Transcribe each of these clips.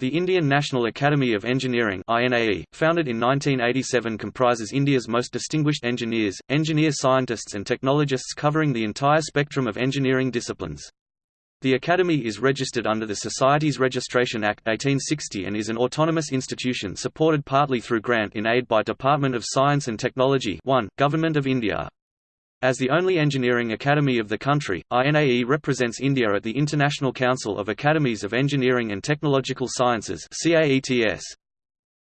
The Indian National Academy of Engineering founded in 1987 comprises India's most distinguished engineers, engineer scientists and technologists covering the entire spectrum of engineering disciplines. The Academy is registered under the Societies Registration Act 1860 and is an autonomous institution supported partly through grant in aid by Department of Science and Technology 1, Government of India. As the only engineering academy of the country, INAE represents India at the International Council of Academies of Engineering and Technological Sciences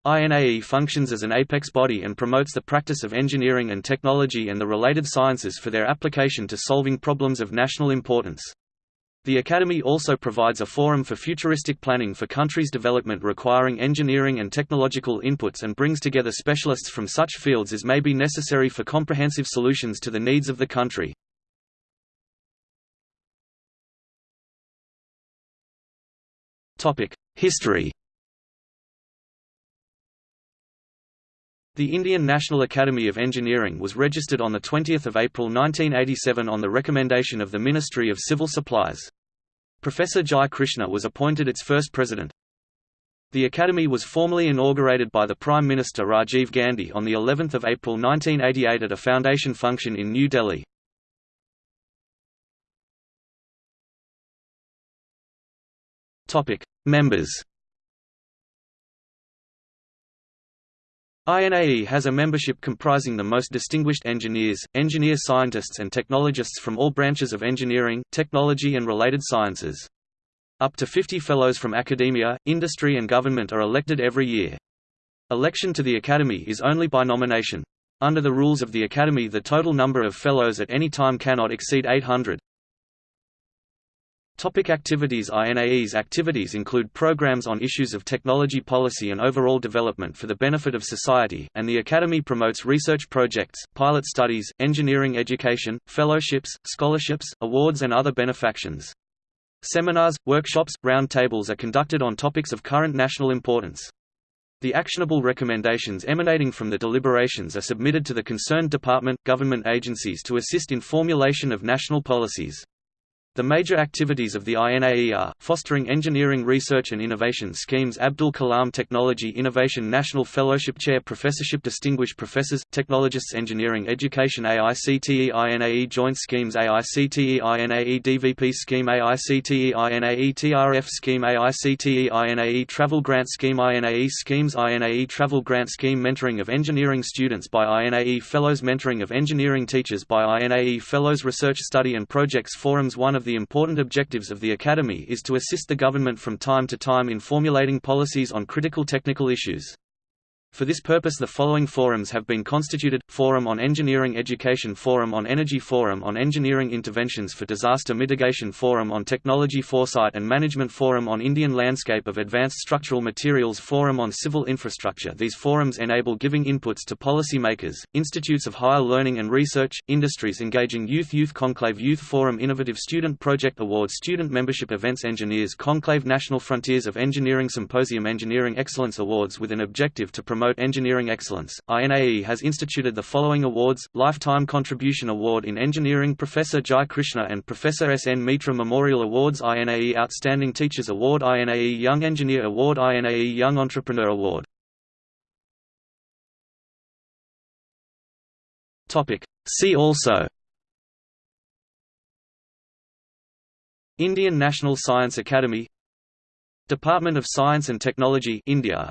INAE functions as an apex body and promotes the practice of engineering and technology and the related sciences for their application to solving problems of national importance. The Academy also provides a forum for futuristic planning for countries' development requiring engineering and technological inputs and brings together specialists from such fields as may be necessary for comprehensive solutions to the needs of the country. History The Indian National Academy of Engineering was registered on 20 April 1987 on the recommendation of the Ministry of Civil Supplies. Professor Jai Krishna was appointed its first president. The Academy was formally inaugurated by the Prime Minister Rajiv Gandhi on of April 1988 at a foundation function in New Delhi. Members INAE has a membership comprising the most distinguished engineers, engineer scientists and technologists from all branches of engineering, technology and related sciences. Up to 50 fellows from academia, industry and government are elected every year. Election to the Academy is only by nomination. Under the rules of the Academy the total number of fellows at any time cannot exceed 800. Topic activities INAE's activities include programs on issues of technology policy and overall development for the benefit of society, and the Academy promotes research projects, pilot studies, engineering education, fellowships, scholarships, awards and other benefactions. Seminars, workshops, roundtables are conducted on topics of current national importance. The actionable recommendations emanating from the deliberations are submitted to the concerned department, government agencies to assist in formulation of national policies. The major activities of the INAE are, fostering engineering research and innovation schemes Abdul Kalam Technology Innovation National Fellowship Chair Professorship Distinguished Professors, Technologists Engineering Education AICTE INAE Joint Schemes AICTE INAE DVP Scheme AICTE INAE TRF Scheme AICTE INAE Travel Grant Scheme INAE Schemes INAE Travel Grant Scheme Mentoring of Engineering Students by INAE Fellows Mentoring of Engineering Teachers by INAE Fellows Research Study and Projects Forums One of of the important objectives of the Academy is to assist the government from time to time in formulating policies on critical technical issues. For this purpose the following forums have been constituted, Forum on Engineering Education Forum on Energy Forum on Engineering Interventions for Disaster Mitigation Forum on Technology Foresight and Management Forum on Indian Landscape of Advanced Structural Materials Forum on Civil Infrastructure. These forums enable giving inputs to policy makers, institutes of higher learning and research, industries engaging youth Youth Conclave Youth Forum Innovative Student Project Award Student Membership Events Engineers Conclave National Frontiers of Engineering Symposium Engineering Excellence Awards with an objective to promote promote engineering excellence, INAE has instituted the following awards, Lifetime Contribution Award in Engineering Professor Jai Krishna and Professor S. N. Mitra Memorial Awards INAE Outstanding Teachers Award INAE Young Engineer Award INAE Young Entrepreneur Award See also Indian National Science Academy Department of Science and Technology India